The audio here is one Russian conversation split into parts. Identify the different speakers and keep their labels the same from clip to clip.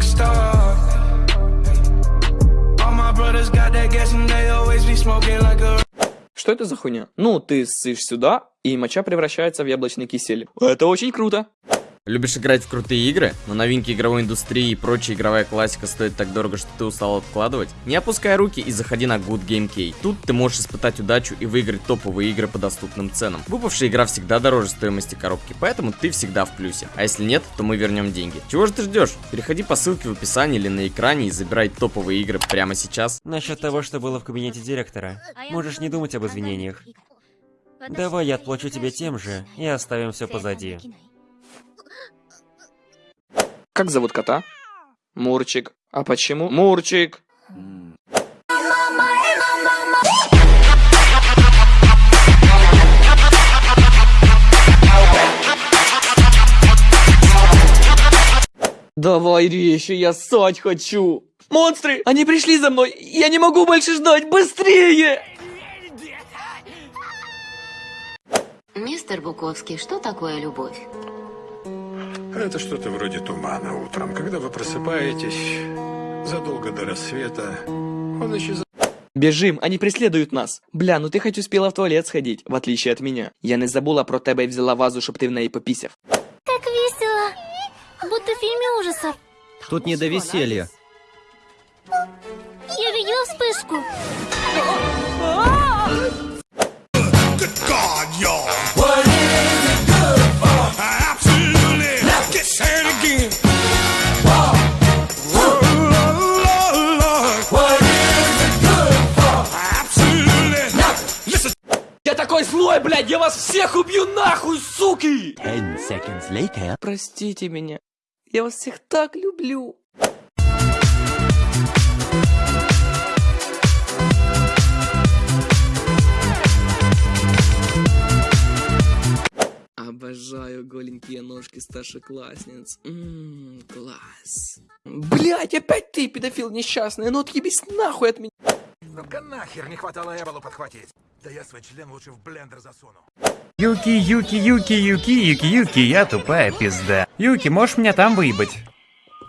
Speaker 1: a star. All my brothers got that gas and they always be smoking like a
Speaker 2: Что это за хуйня? Ну, ты ссышь сюда, и моча превращается в яблочный кисель. Это очень круто.
Speaker 3: Любишь играть в крутые игры, но новинки игровой индустрии и прочая игровая классика стоит так дорого, что ты устал откладывать? Не опускай руки и заходи на Good Game Key. Тут ты можешь испытать удачу и выиграть топовые игры по доступным ценам. Выпавшая игра всегда дороже стоимости коробки, поэтому ты всегда в плюсе. А если нет, то мы вернем деньги. Чего же ты ждешь? Переходи по ссылке в описании или на экране и забирай топовые игры прямо сейчас.
Speaker 4: Насчет того, что было в кабинете директора. Можешь не думать об извинениях. Давай я отплачу тебе тем же и оставим все позади.
Speaker 2: Как зовут кота? Мурчик. А почему? Мурчик. Давай резче, я ссать хочу. Монстры, они пришли за мной. Я не могу больше ждать. Быстрее!
Speaker 5: Мистер Буковский, что такое любовь?
Speaker 6: Это что-то вроде тумана утром, когда вы просыпаетесь задолго до рассвета. Он исчезает.
Speaker 2: Біжим, они преследують нас. Бля, ну ти хоч успіла в туалет сходить, в отличие от меня. Я не забула про тебе і взяла вазу, щоб ти в неї попісяв.
Speaker 7: Так весело. Будто в фильме ужасов.
Speaker 4: Тут не до веселья.
Speaker 7: Я видела вспышку.
Speaker 2: Я такой злой, блядь, я вас всех убью нахуй, суки! Простите меня. Я вас всех так люблю. Обожаю голенькие ножки старшеклассниц. Ммм, класс. Блять, опять ты, педофил несчастный, ну отъебись нахуй от меня.
Speaker 8: Ну-ка нахер, не хватало Эболу подхватить. Да я свой член лучше в блендер засуну.
Speaker 9: Юки, Юки, Юки, Юки, Юки, Юки, я тупая пизда. Юки, можешь меня там выебать?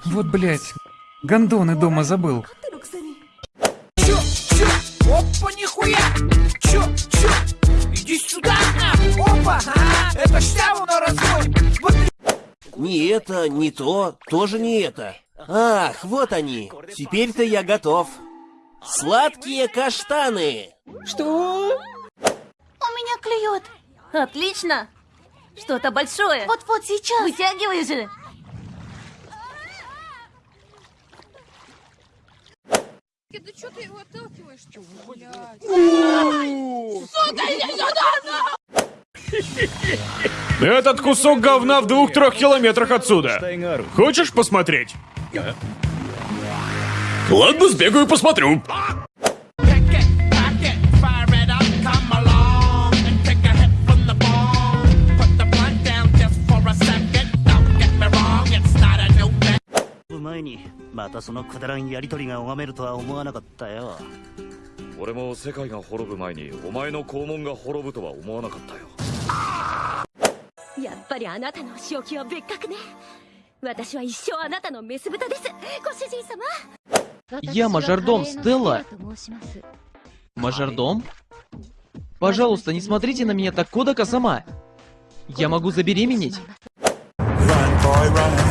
Speaker 9: Вот, блять, гондоны дома забыл.
Speaker 1: Чё, чё, опа, нихуя! Чё, чё, иди сюда, на! Опа, ага, это штяву на развод! Вот
Speaker 10: Не это, не то, тоже не это. Ах, вот они. Теперь-то я готов. Сладкие каштаны.
Speaker 7: Что? У меня клюет.
Speaker 5: Отлично! Что-то большое!
Speaker 7: Вот-вот сейчас.
Speaker 5: Вытягивай же!
Speaker 7: Да что ты его отталкиваешь?
Speaker 8: Этот кусок говна в двух-трех километрах отсюда. Хочешь посмотреть? Ладно, сбегаю посмотрю.
Speaker 2: Я мажордом Стелла. Мажордом? Пожалуйста, не смотрите на меня так, Кодака сама. Я могу забеременеть?
Speaker 1: Run, boy, run.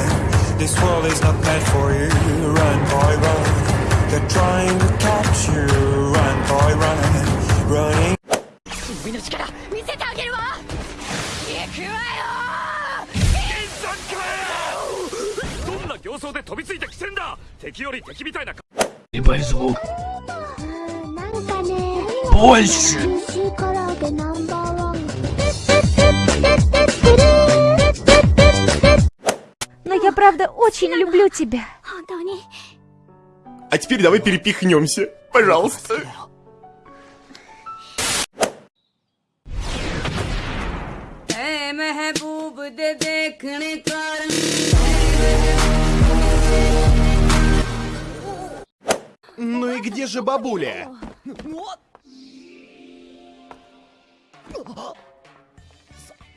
Speaker 1: This world is not meant for you. Run, boy, run. They're trying to catch you. Run, boy, run. Running.
Speaker 7: 見せてあげるわ行くわ
Speaker 8: どんな 形相で飛びついてきてんだ。敵より敵みたいな
Speaker 5: Но я правда очень люблю тебя.
Speaker 6: А теперь давай перепихнемся, пожалуйста.
Speaker 8: Hey, где же бабуля?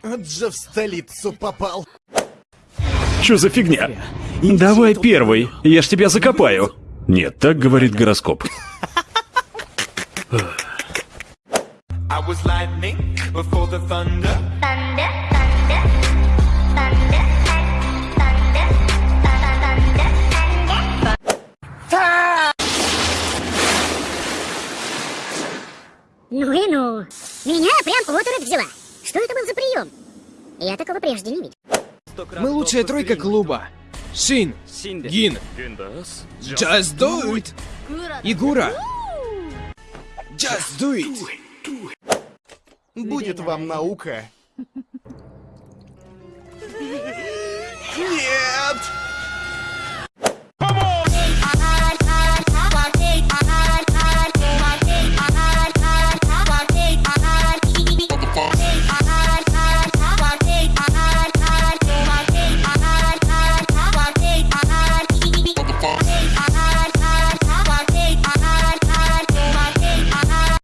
Speaker 8: Же в столицу попал. Что за фигня?
Speaker 11: Давай первый, я ж тебя закопаю. Нет, так говорит гороскоп.
Speaker 7: I was lightning before the thunder.
Speaker 12: Thunder, thunder,
Speaker 13: Ну и ну. Меня прям оторопь взяла. Что это был за прием? Я такого прежде не видел.
Speaker 14: Мы лучшая тройка клуба. Шин, Гин, Just Do It, Игура. Just Do It.
Speaker 15: Будет вам наука. Нет!